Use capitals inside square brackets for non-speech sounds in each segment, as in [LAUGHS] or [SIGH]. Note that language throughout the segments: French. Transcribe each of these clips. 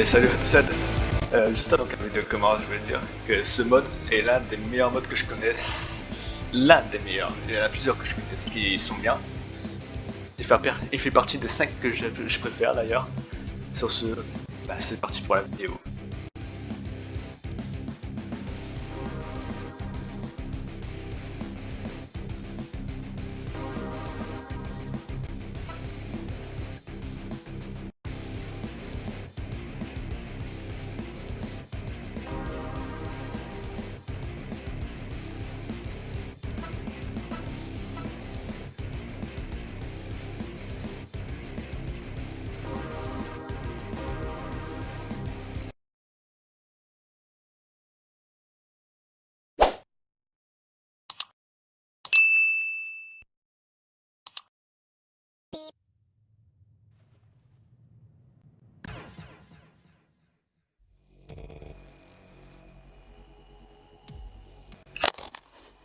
Et salut à tous, euh, juste avant que la vidéo commence, je voulais dire que ce mode est l'un des meilleurs modes que je connaisse. L'un des meilleurs. Il y en a plusieurs que je connaisse qui sont bien. Il fait, partie des 5 que je, je préfère d'ailleurs. Sur ce, bah, c'est parti pour la vidéo.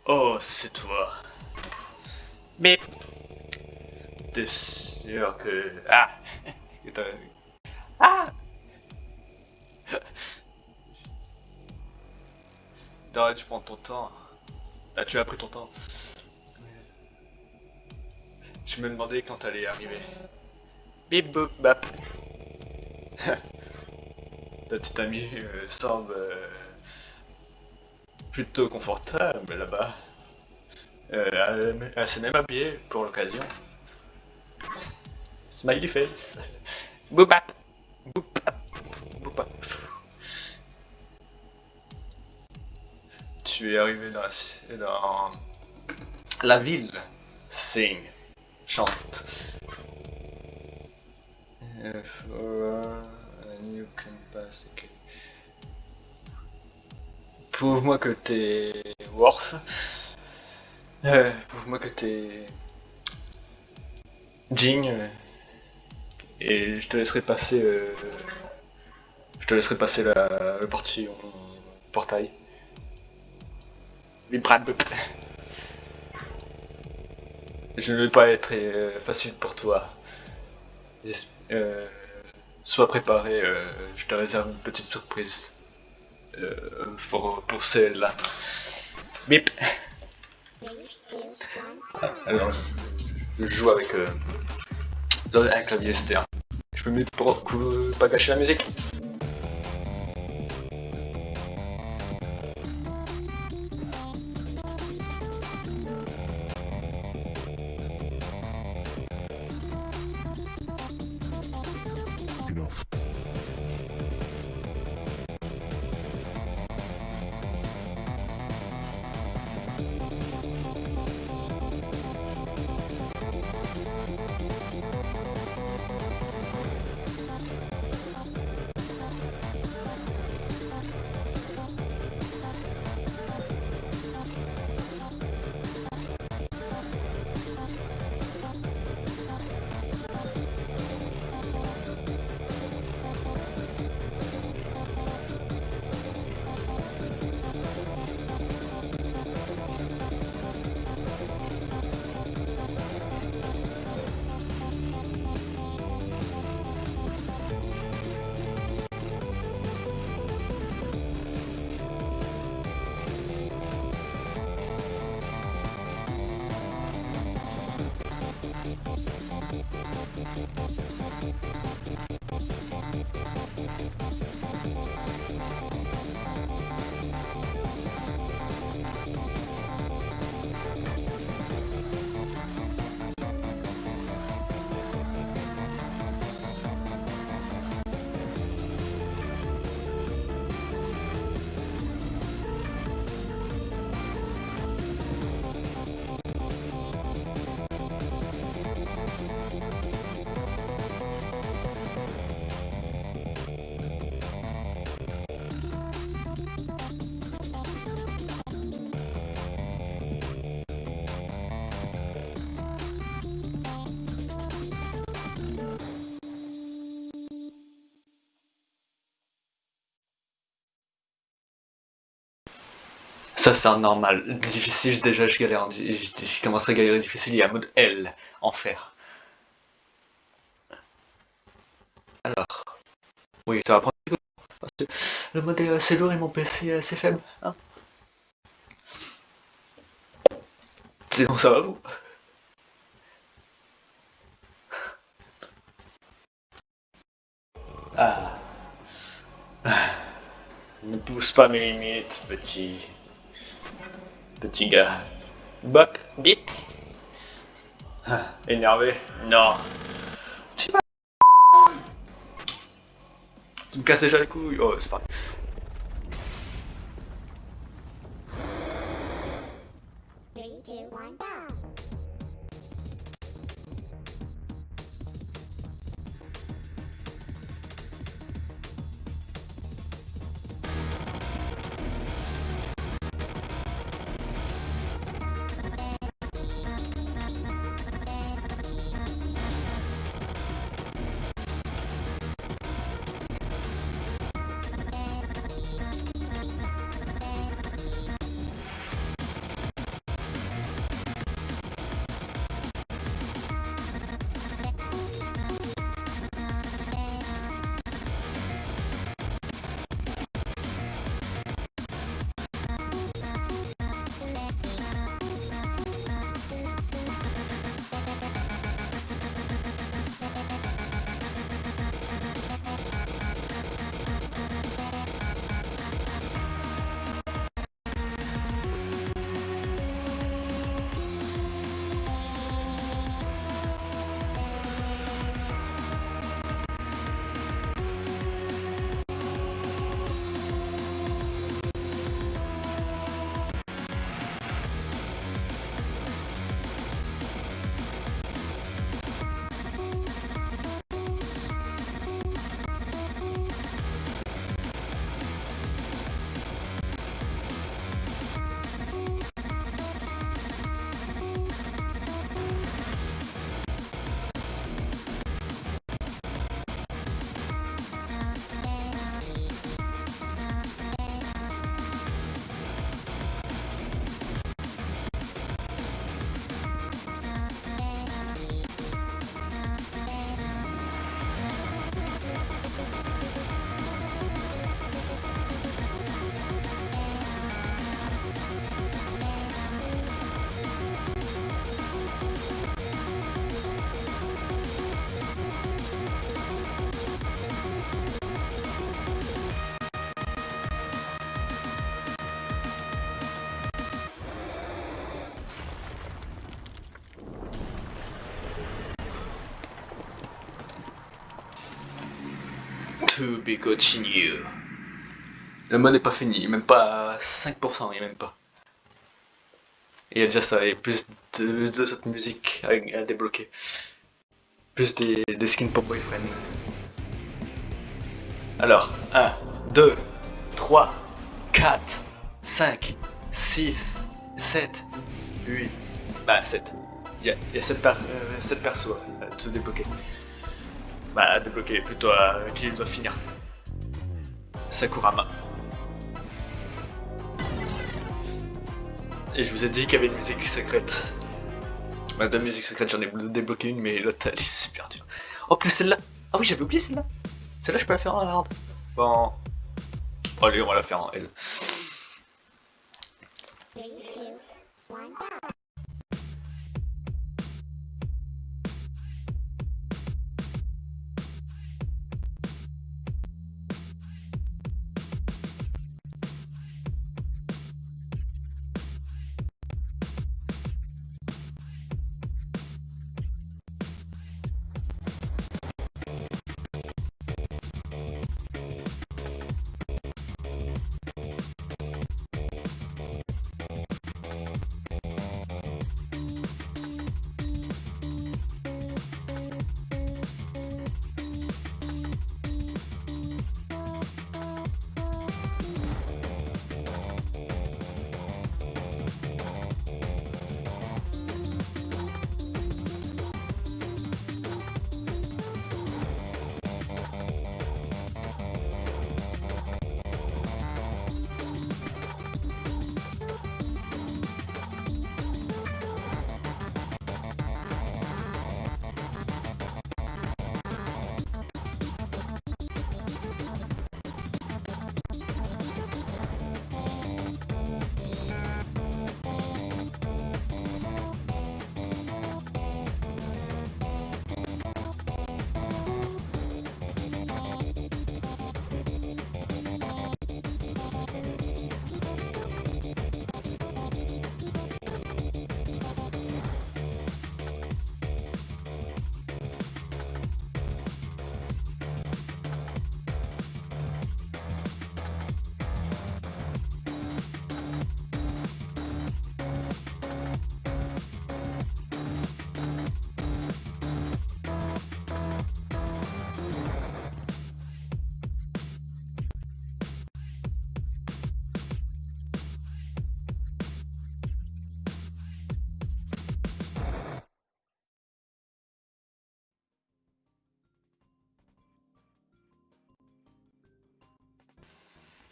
Oh, c'est toi. Mais... T'es sûr que... Ah Ah Arrête, tu prends ton temps. Ah, tu as pris ton temps. Je me demandais quand t'allais arriver. Bip boop bap. [LAUGHS] Ta petite amie euh, semble... Euh, plutôt confortable là-bas. Euh, s'est même habillée pour l'occasion. Smiley face. Boupap. Boupap. Boupap. Tu es arrivé dans la, ville. Sing. Chante. pass, Prouve-moi que t'es Worf. Euh, Prouve-moi que t'es Jing. Euh, et je te laisserai passer. Euh, je te laisserai passer la, le portail. portail. Je ne vais pas être euh, facile pour toi. sois préparé, je te réserve une petite surprise. Euh, pour, pour celle-là. Bip Alors, je, joue avec euh, un clavier externe. Je peux mettre pour, pour pas gâcher la musique. Ça c'est normal. Difficile, déjà je galère. Je commence à galérer difficile, il y a mode L, enfer. Alors. Oui, ça va prendre parce que le mode est assez lourd et mon PC est assez faible. Hein Sinon, ça va vous? Ah. Ne pousse pas mes limites, petit. Petit gars. Bop, bip. Ah, énervé Non. Tu me casses déjà les couilles Oh, c'est pareil. To be continued. Le mode n'est pas fini, même pas 5%, il a même pas. Il y a déjà ça, et plus de deux autres musiques à, débloquer. Plus des, des skins pour boyfriend. Alors, 1, 2, 3, 4, 5, 6, 7, 8, bah 7. Il y a, il y a 7, per, euh, 7 persos à tout débloquer. Bah, débloquer, plutôt à qui doit finir. Sakurama. Et je vous ai dit qu'il y avait une musique secrète. Bah, deux musiques secrètes, j'en ai débloqué une, mais l'autre elle est super dure. Oh, plus celle-là Ah oui, j'avais oublié celle-là Celle-là, je peux la faire en hard. Bon. Allez, on va la faire en L.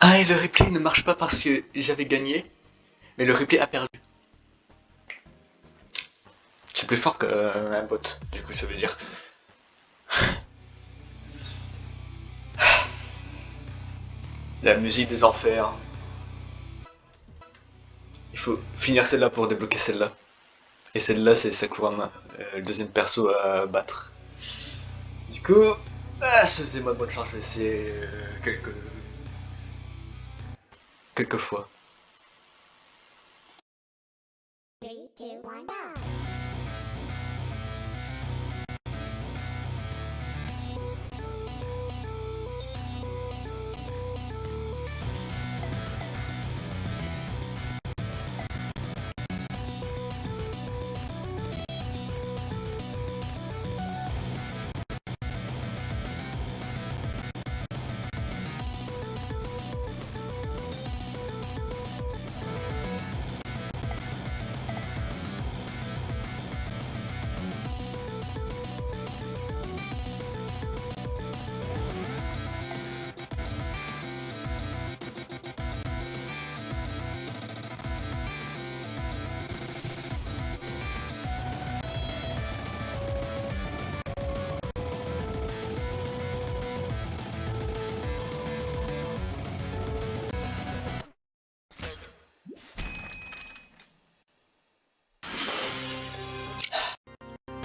Ah, et le replay ne marche pas parce que j'avais gagné, mais le replay a perdu. C'est plus fort qu'un bot, du coup ça veut dire. La musique des enfers. Il faut finir celle-là pour débloquer celle-là. Et celle-là, c'est Sakurama, euh, le deuxième perso à battre. Du coup, ah, moi bonne chance, je vais essayer euh, quelques... quelques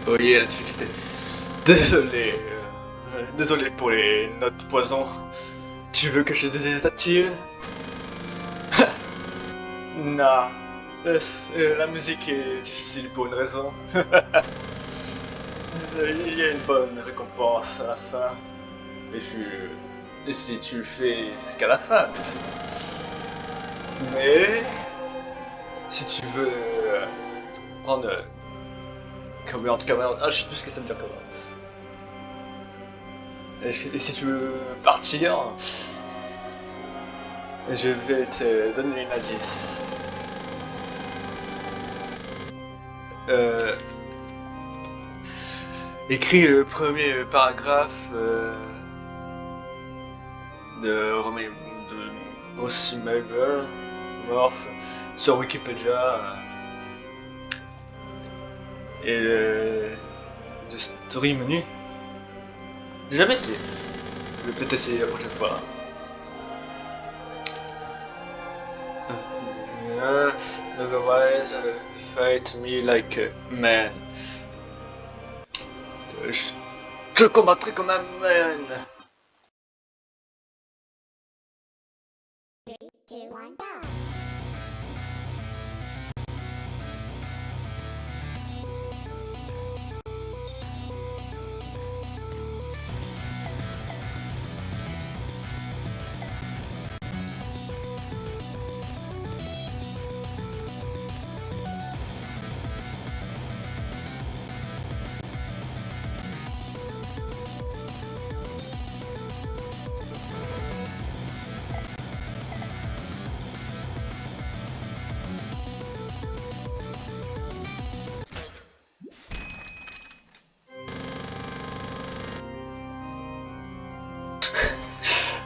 Oui, la difficulté. Désolé. Euh, désolé pour les notes poison. Tu veux que je désactive [LAUGHS] Non. Euh, la musique est difficile pour une raison. [LAUGHS] Il y a une bonne récompense à la fin. Et, et si tu le fais jusqu'à la fin, bien sûr. Mais... Si tu veux euh, prendre Command, command. Ah, je sais plus ce que ça veut dire command. Et, si tu veux partir, je vais te donner une indice. Euh, écris le premier paragraphe euh, de Romain de Morph sur Wikipédia et le story menu. J'ai jamais essayé. Je vais peut-être essayer la prochaine fois. Uh, otherwise, uh, fight me like a man. Je te combattrai comme un man.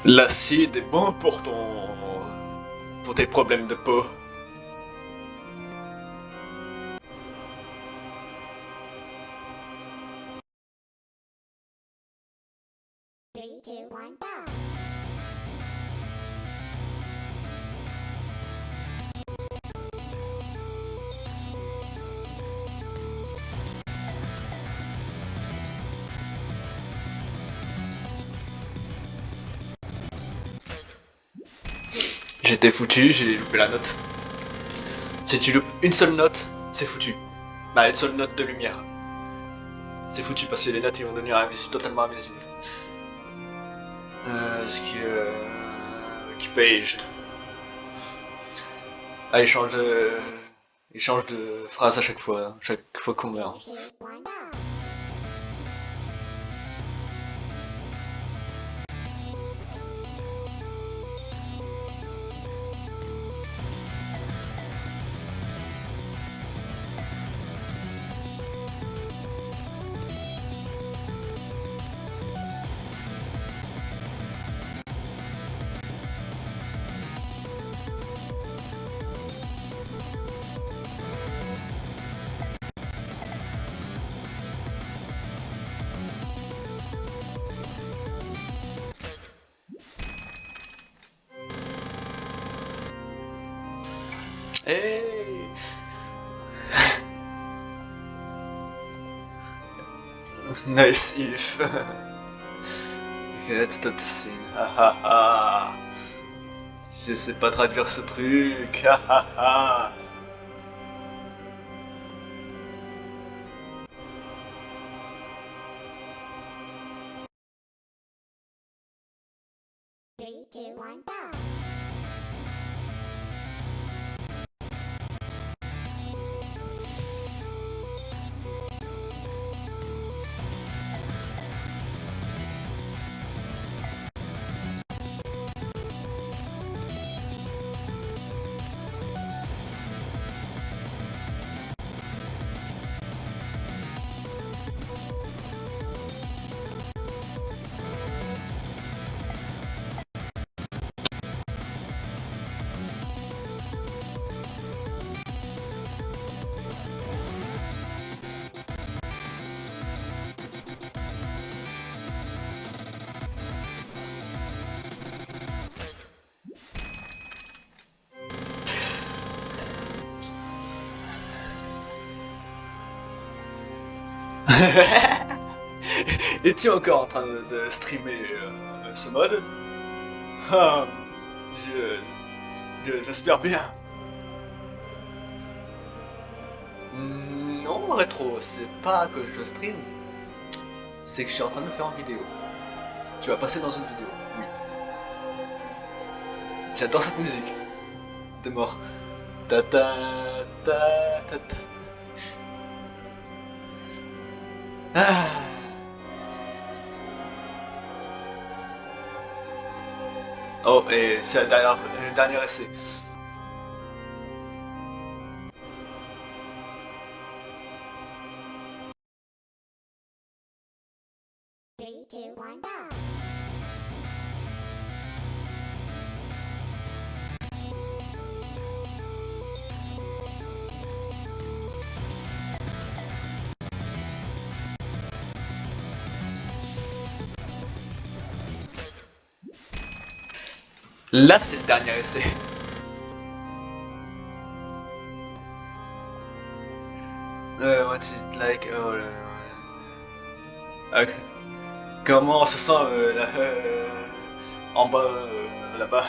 L'acide est bon pour ton... pour tes problèmes de peau. J'étais foutu, j'ai loupé la note. Si tu loupes une seule note, c'est foutu. Bah, une seule note de lumière. C'est foutu parce que les notes ils vont devenir totalement invisibles. Euh, ce qui euh, qui page. Ah, il change de, il change de phrase à chaque fois, hein, chaque fois qu'on meurt. [LAUGHS] Nice if [LAUGHS] Let's that scene. Ha ha ha Je sais pas traduire ce truc. Ha ha ha Three, two, one, go. [LAUGHS] Es-tu encore en train de, streamer euh, ce mode? Ah, je- J'espère bien. Non, rétro, c'est pas que je stream, c'est que je suis en train de le faire en vidéo. Tu vas passer dans une vidéo, oui. J'adore cette musique. T'es mort. Ta ta ta ta ta. Ah. Oh, et c'est la dernière, le dernier essai. Là, c'est le dernier essai. Euh, what's it like? Oh. Comment on se sent euh, là, euh, en bas, euh, là-bas?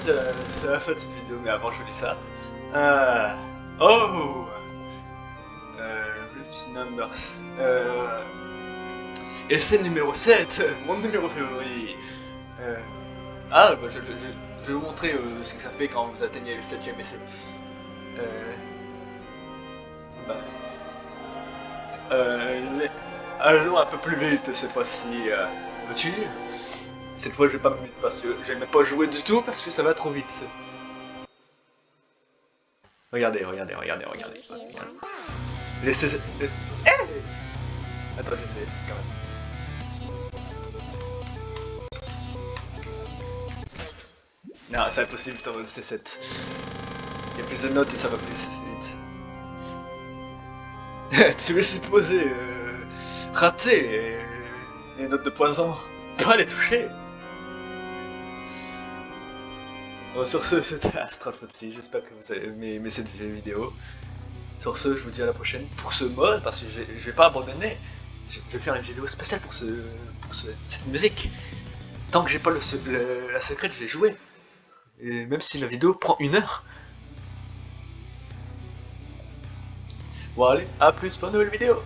C'est la, fin de cette vidéo, mais avant, je lis ça. Ah. Oh! Euh, Rich Numbers. Euh, essai numéro 7, mon numéro favori. Euh, ah, bah, je, vais vous montrer euh, ce que ça fait quand vous atteignez le 7ème essai. Euh, bah, euh, allons un peu plus vite cette fois-ci. Euh, Veux-tu? Cette fois, je vais pas me mettre parce que je vais même pas jouer du tout parce que ça va trop vite. Regardez, regardez, regardez, regardez. Regardez. Laissez... euh, eh Attends, j'essaie, quand même. Non, c'est impossible sur le C7. Il y a plus de notes et ça va plus vite. [LAUGHS] tu es supposé euh, rater les, les notes de poison, pas les toucher. Bon, sur ce, [LAUGHS] c'était Astral Footsie. J'espère que vous avez aimé, cette vidéo. Sur ce, je vous dis à la prochaine pour ce mode, parce que je, vais pas abandonner. Je, vais faire une vidéo spéciale pour, ce, pour ce- cette musique. Tant que j'ai pas le- la secrète, je vais jouer. Et même si la vidéo prend une heure. Bon allez, à plus pour une nouvelle vidéo